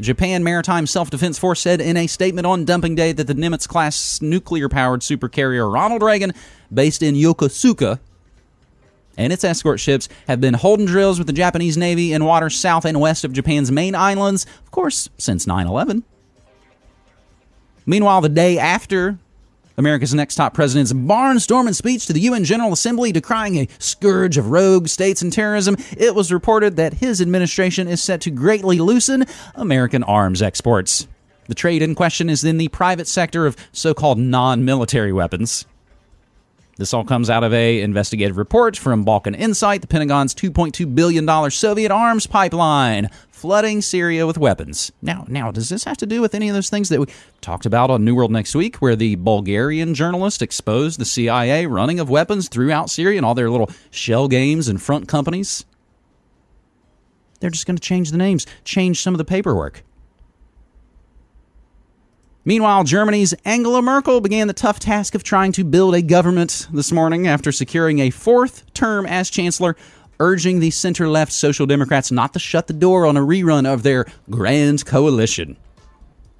Japan Maritime Self Defense Force said in a statement on dumping day that the Nimitz class nuclear powered supercarrier Ronald Reagan, based in Yokosuka, and its escort ships have been holding drills with the Japanese Navy in waters south and west of Japan's main islands, of course, since 9 11. Meanwhile, the day after America's next top president's barnstorming speech to the UN General Assembly decrying a scourge of rogue states and terrorism, it was reported that his administration is set to greatly loosen American arms exports. The trade in question is in the private sector of so called non military weapons. This all comes out of a investigative report from Balkan Insight, the Pentagon's $2.2 billion Soviet arms pipeline. Flooding Syria with weapons. Now, now, does this have to do with any of those things that we talked about on New World Next Week, where the Bulgarian journalist exposed the CIA running of weapons throughout Syria and all their little shell games and front companies? They're just going to change the names, change some of the paperwork. Meanwhile, Germany's Angela Merkel began the tough task of trying to build a government this morning after securing a fourth term as chancellor urging the center left Social Democrats not to shut the door on a rerun of their grand coalition.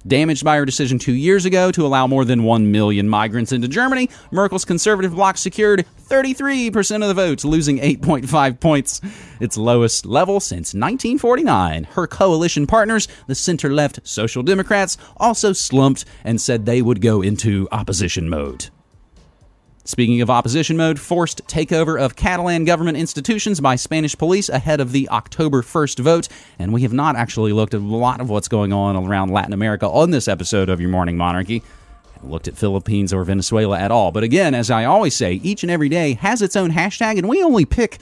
Damaged by her decision two years ago to allow more than 1 million migrants into Germany, Merkel's conservative bloc secured 33% of the votes, losing 8.5 points, its lowest level since 1949. Her coalition partners, the center left Social Democrats, also slumped and said they would go into opposition mode. Speaking of opposition mode, forced takeover of Catalan government institutions by Spanish police ahead of the October 1st vote. And we have not actually looked at a lot of what's going on around Latin America on this episode of Your Morning Monarchy. Looked at Philippines or Venezuela at all. But again, as I always say, each and every day has its own hashtag, and we only pick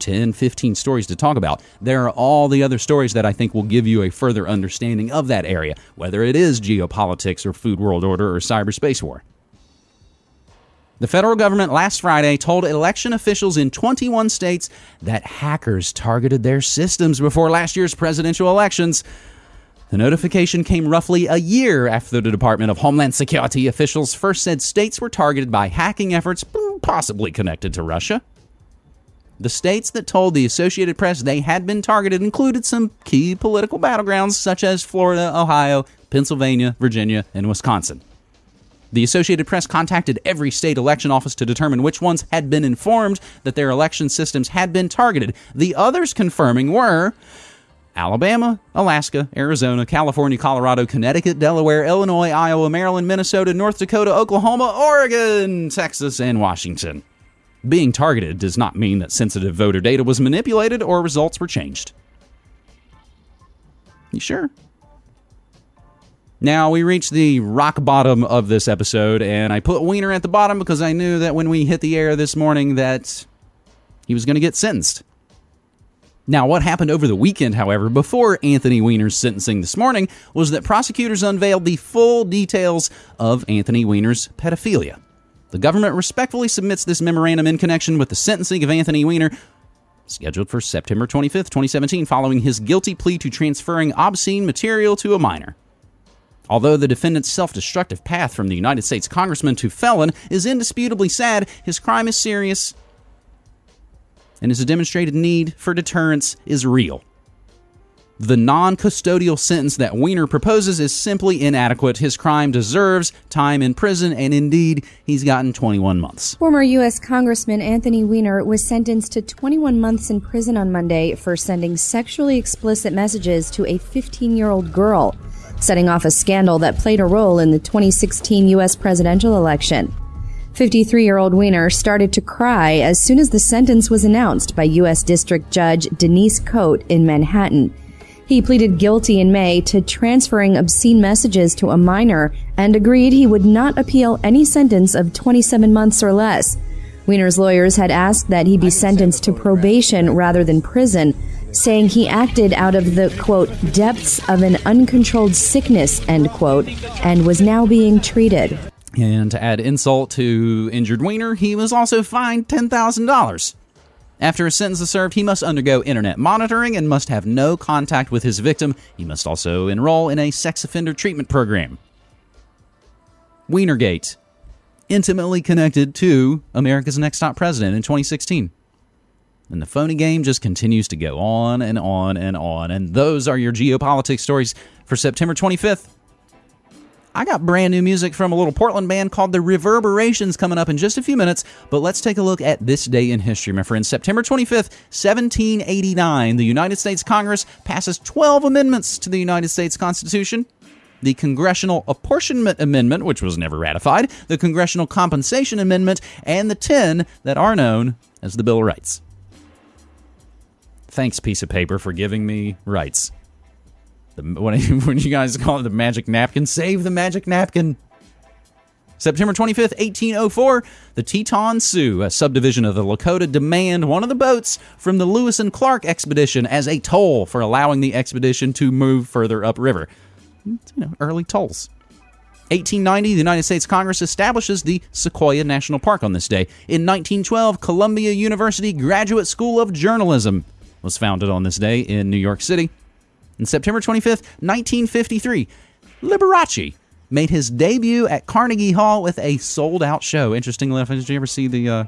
10, 15 stories to talk about. There are all the other stories that I think will give you a further understanding of that area, whether it is geopolitics or food world order or cyberspace war. The federal government last Friday told election officials in 21 states that hackers targeted their systems before last year's presidential elections. The notification came roughly a year after the Department of Homeland Security officials first said states were targeted by hacking efforts possibly connected to Russia. The states that told the Associated Press they had been targeted included some key political battlegrounds such as Florida, Ohio, Pennsylvania, Virginia, and Wisconsin. The Associated Press contacted every state election office to determine which ones had been informed that their election systems had been targeted. The others confirming were Alabama, Alaska, Arizona, California, Colorado, Connecticut, Delaware, Illinois, Iowa, Maryland, Minnesota, North Dakota, Oklahoma, Oregon, Texas, and Washington. Being targeted does not mean that sensitive voter data was manipulated or results were changed. You sure? Now, we reached the rock bottom of this episode, and I put Weiner at the bottom because I knew that when we hit the air this morning that he was going to get sentenced. Now, what happened over the weekend, however, before Anthony Weiner's sentencing this morning, was that prosecutors unveiled the full details of Anthony Weiner's pedophilia. The government respectfully submits this memorandum in connection with the sentencing of Anthony Weiner, scheduled for September 25th, 2017, following his guilty plea to transferring obscene material to a minor. Although the defendant's self destructive path from the United States congressman to felon is indisputably sad, his crime is serious, and his demonstrated need for deterrence is real. The non custodial sentence that Weiner proposes is simply inadequate. His crime deserves time in prison, and indeed, he's gotten 21 months. Former U.S. Congressman Anthony Weiner was sentenced to 21 months in prison on Monday for sending sexually explicit messages to a 15 year old girl setting off a scandal that played a role in the 2016 U.S. presidential election. 53 year old Weiner started to cry as soon as the sentence was announced by U.S. District Judge Denise Cote in Manhattan. He pleaded guilty in May to transferring obscene messages to a minor and agreed he would not appeal any sentence of 27 months or less. Weiner's lawyers had asked that he be sentenced to probation rather than prison, saying he acted out of the, quote, depths of an uncontrolled sickness, end quote, and was now being treated. And to add insult to injured Weiner, he was also fined $10,000. After his sentence is served, he must undergo internet monitoring and must have no contact with his victim. He must also enroll in a sex offender treatment program. Weinergate, intimately connected to America's Next Top President in 2016. And the phony game just continues to go on and on and on. And those are your geopolitics stories for September 25th. I got brand new music from a little Portland band called The Reverberations coming up in just a few minutes, but let's take a look at this day in history, my friends. September 25th, 1789, the United States Congress passes 12 amendments to the United States Constitution. The Congressional Apportionment Amendment, which was never ratified, the Congressional Compensation Amendment, and the 10 that are known as the Bill of Rights. Thanks, piece of paper, for giving me rights. The, what, what you guys call it, the magic napkin? Save the magic napkin. September 25th, 1804, the Teton Sioux, a subdivision of the Lakota, demand one of the boats from the Lewis and Clark expedition as a toll for allowing the expedition to move further upriver. You know, early tolls. 1890, the United States Congress establishes the Sequoia National Park on this day. In 1912, Columbia University Graduate School of Journalism was founded on this day in New York City. And September 25th, 1953, Liberace made his debut at Carnegie Hall with a sold out show. Interesting enough, did you ever see the uh,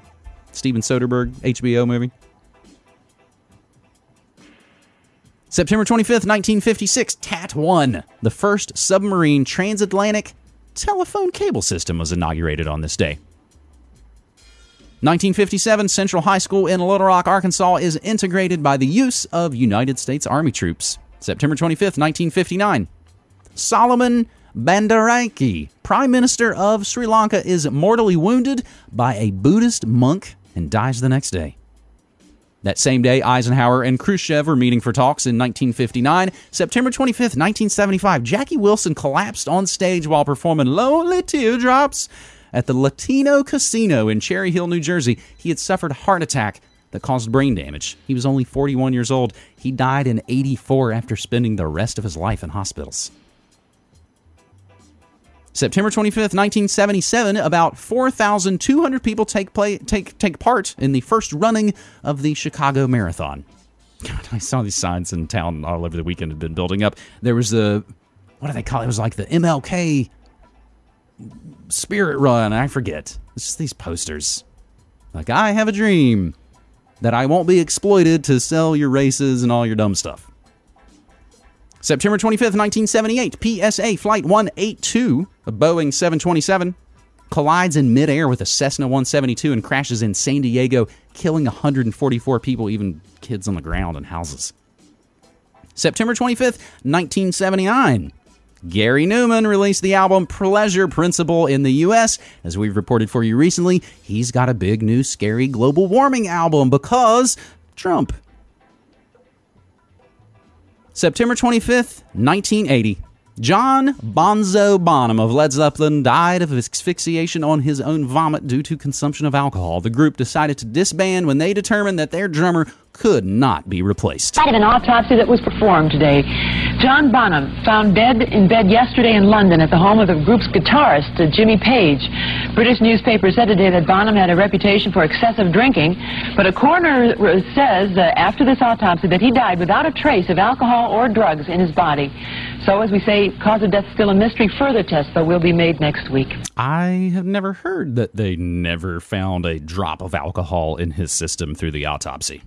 Steven Soderbergh HBO movie? September 25th, 1956, TAT 1, the first submarine transatlantic telephone cable system, was inaugurated on this day. 1957, Central High School in Little Rock, Arkansas is integrated by the use of United States Army troops. September 25th, 1959. Solomon Bandaranaike, Prime Minister of Sri Lanka, is mortally wounded by a Buddhist monk and dies the next day. That same day, Eisenhower and Khrushchev were meeting for talks in 1959. September 25th, 1975, Jackie Wilson collapsed on stage while performing Lonely Teardrops at the Latino Casino in Cherry Hill, New Jersey. He had suffered a heart attack that caused brain damage. He was only 41 years old. He died in 84 after spending the rest of his life in hospitals. September 25th, 1977, about 4,200 people take, play, take, take part in the first running of the Chicago Marathon. God, I saw these signs in town all over the weekend had been building up. There was the, what do they call it? It was like the MLK Spirit Run. I forget. It's just these posters. Like, I have a dream that I won't be exploited to sell your races and all your dumb stuff. September 25th, 1978, PSA Flight 182, a Boeing 727, collides in midair with a Cessna 172 and crashes in San Diego, killing 144 people, even kids on the ground and houses. September 25th, 1979. Gary Numan released the album Pleasure Principle in the US. As we've reported for you recently, he's got a big new scary global warming album because Trump. September 25th, 1980. John Bonzo Bonham of Led Zeppelin died of asphyxiation on his own vomit due to consumption of alcohol. The group decided to disband when they determined that their drummer could not be replaced. Of an autopsy that was performed today, John Bonham found dead in bed yesterday in London at the home of the group's guitarist, uh, Jimmy Page. British newspapers said today that Bonham had a reputation for excessive drinking, but a coroner uh, says uh, after this autopsy that he died without a trace of alcohol or drugs in his body. So, as we say, cause of death still a mystery. Further tests, though, will be made next week. I have never heard that they never found a drop of alcohol in his system through the autopsy.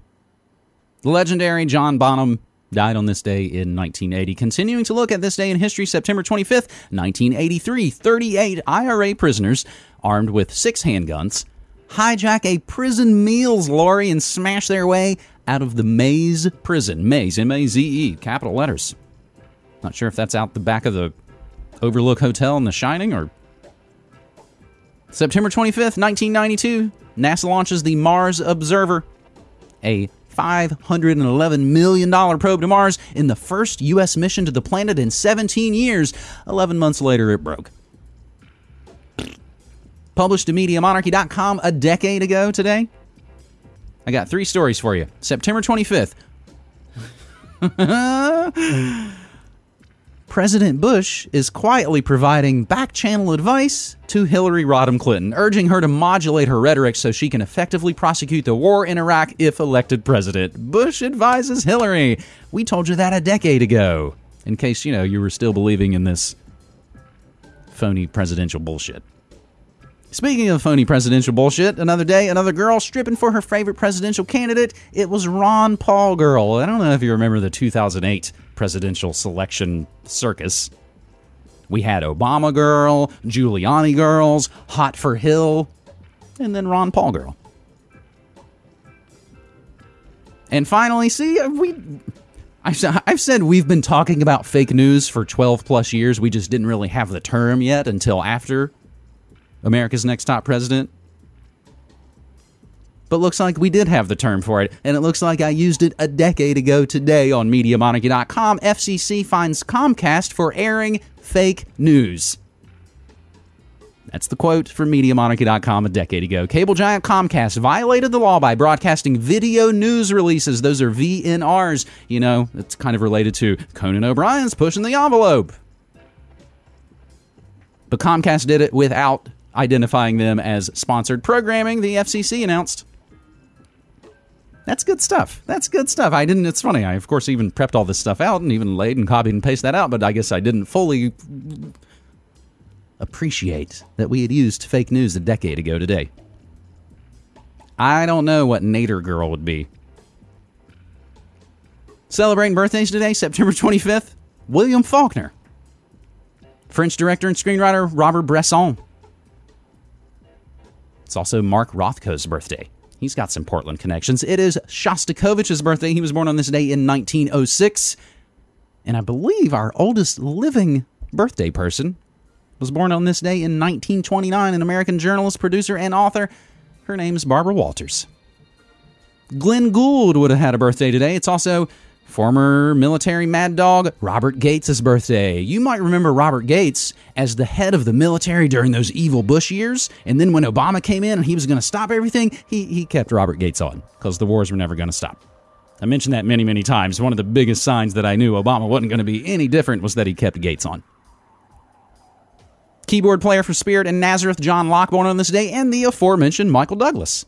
The legendary John Bonham died on this day in 1980. Continuing to look at this day in history, September 25th, 1983, 38 IRA prisoners armed with six handguns hijack a prison meals lorry and smash their way out of the Maze prison. Maze, M A Z E, capital letters. Not sure if that's out the back of the Overlook Hotel in The Shining or. September 25th, 1992, NASA launches the Mars Observer, a $511 million probe to Mars in the first U.S. mission to the planet in 17 years. 11 months later, it broke. Published to MediaMonarchy.com a decade ago today. I got three stories for you. September 25th. President Bush is quietly providing back channel advice to Hillary Rodham Clinton, urging her to modulate her rhetoric so she can effectively prosecute the war in Iraq if elected president. Bush advises Hillary. We told you that a decade ago, in case, you know, you were still believing in this phony presidential bullshit. Speaking of phony presidential bullshit, another day, another girl stripping for her favorite presidential candidate. It was Ron Paul girl. I don't know if you remember the 2008 presidential selection circus. We had Obama girl, Giuliani girls, Hot for Hill, and then Ron Paul girl. And finally, see, we. I've, I've said we've been talking about fake news for 12 plus years. We just didn't really have the term yet until after America's Next Top President. But looks like we did have the term for it, and it looks like I used it a decade ago today on MediaMonarchy.com. FCC finds Comcast for airing fake news. That's the quote from MediaMonarchy.com a decade ago. Cable giant Comcast violated the law by broadcasting video news releases. Those are VNRs. You know, it's kind of related to Conan O'Brien's pushing the envelope. But Comcast did it without identifying them as sponsored programming, the FCC announced. That's good stuff. That's good stuff. I didn't, it's funny. I, of course, even prepped all this stuff out and even laid and copied and pasted that out, but I guess I didn't fully appreciate that we had used fake news a decade ago today. I don't know what Nader Girl would be. Celebrating birthdays today, September 25th, William Faulkner. French director and screenwriter Robert Bresson. It's also Mark Rothko's birthday. He's got some Portland connections. It is Shostakovich's birthday. He was born on this day in 1906. And I believe our oldest living birthday person was born on this day in 1929, an American journalist, producer, and author. Her name's Barbara Walters. Glenn Gould would have had a birthday today. It's also former military mad dog Robert Gates' birthday. You might remember Robert Gates as the head of the military during those evil Bush years. And then when Obama came in and he was going to stop everything, he, he kept Robert Gates on because the wars were never going to stop. I mentioned that many, many times. One of the biggest signs that I knew Obama wasn't going to be any different was that he kept Gates on. Keyboard player for Spirit and Nazareth, John Locke, born on this day, and the aforementioned Michael Douglas.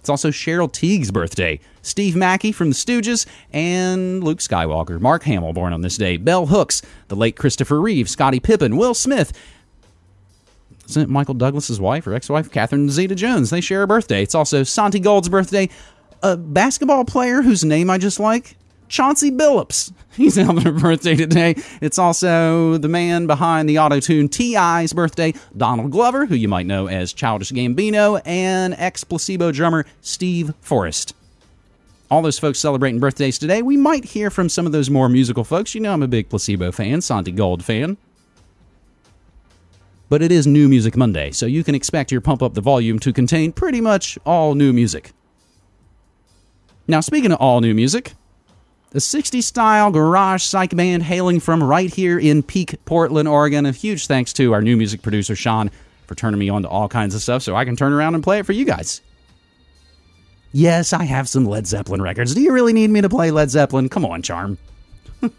It's also Cheryl Tiegs' birthday. Steve Mackay from the Stooges and Luke Skywalker. Mark Hamill, born on this day. Bell Hooks, the late Christopher Reeve, Scottie Pippen, Will Smith. Isn't it Michael Douglas's wife or ex-wife, Catherine Zeta-Jones? They share a birthday. It's also Santi Gold's birthday. A basketball player whose name I just like, Chauncey Billups. He's having a birthday today. It's also the man behind the auto tune T.I.'s birthday, Donald Glover, who you might know as Childish Gambino, and ex placebo drummer Steve Forrest. All those folks celebrating birthdays today. We might hear from some of those more musical folks. You know, I'm a big placebo fan, Santi Gold fan. But it is New Music Monday, so you can expect your Pump Up the Volume to contain pretty much all new music. Now, speaking of all new music, the 60s style garage psych band hailing from right here in Peak, Portland, Oregon. A huge thanks to our new music producer, Sean, for turning me on to all kinds of stuff so I can turn around and play it for you guys. Yes, I have some Led Zeppelin records. Do you really need me to play Led Zeppelin? Come on, Charm.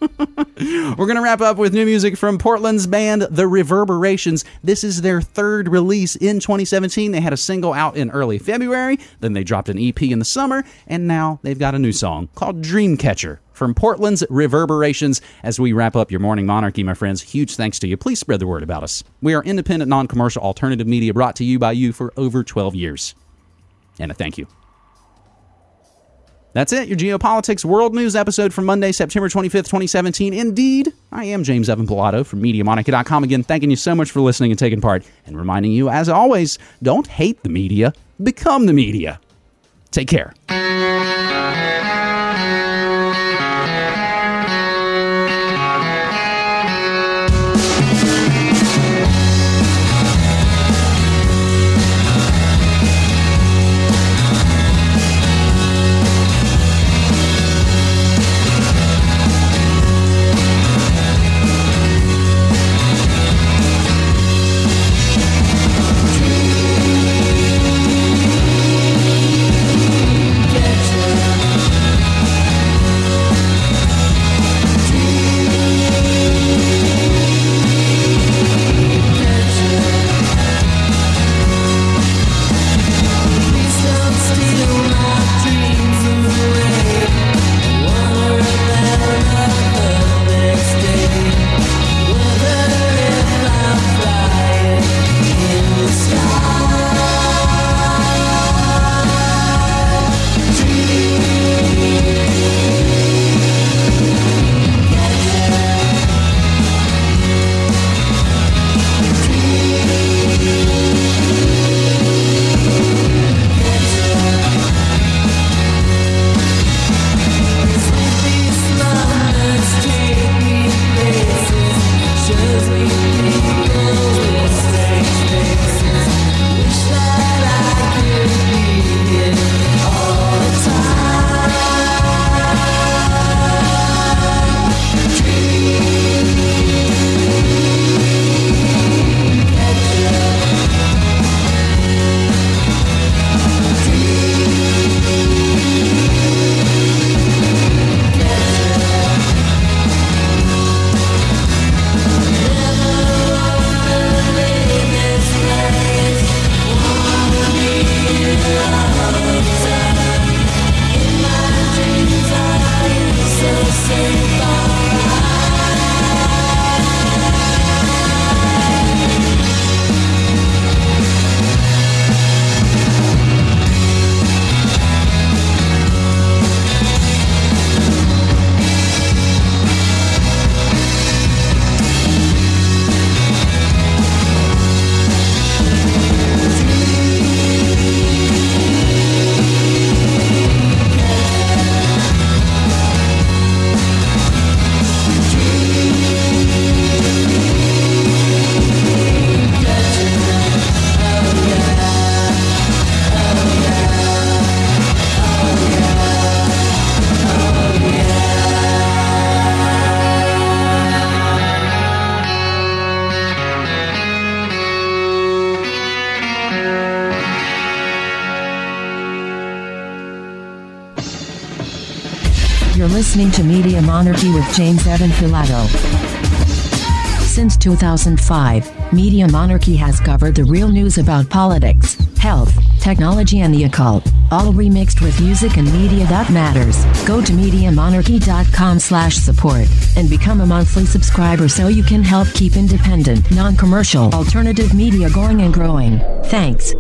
We're going to wrap up with new music from Portland's band, The Reverberations. This is their third release in 2017. They had a single out in early February, then they dropped an EP in the summer, and now they've got a new song called Dreamcatcher from Portland's Reverberations. As we wrap up your morning monarchy, my friends, huge thanks to you. Please spread the word about us. We are independent, non commercial alternative media brought to you by you for over 12 years. And a thank you. That's it, your Geopolitics World News episode for Monday, September 25th, 2017. Indeed, I am James Evan Pilato from MediaMonarchy.com. Again, thanking you so much for listening and taking part, and reminding you, as always, don't hate the media, become the media. Take care. Pilato. Since 2005, Media Monarchy has covered the real news about politics, health, technology, and the occult, all remixed with music and media that matters. Go to MediaMonarchy.com slash support and become a monthly subscriber so you can help keep independent, non-commercial, alternative media going and growing. Thanks.